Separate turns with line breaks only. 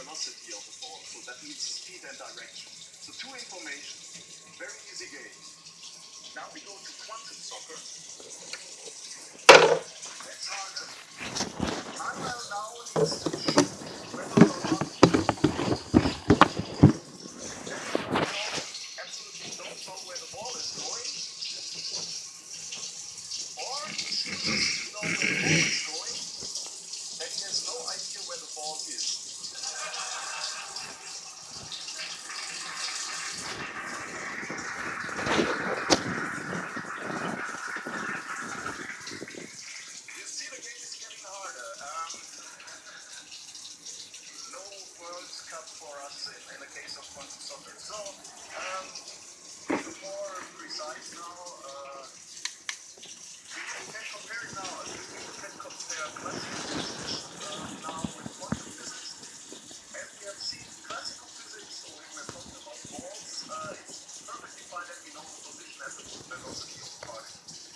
velocity, of the ball. So that means speed and direction. So two information, very easy game. Now we go to quantum soccer. That's harder. Manuel now needs to shoot whether or not where the ball is going. Or chooses to know where the ball is going, and he has no idea where the ball is. You see the game is getting harder. Um, no World Cup for us in, in the case of soccer. So, public methods and also new parties.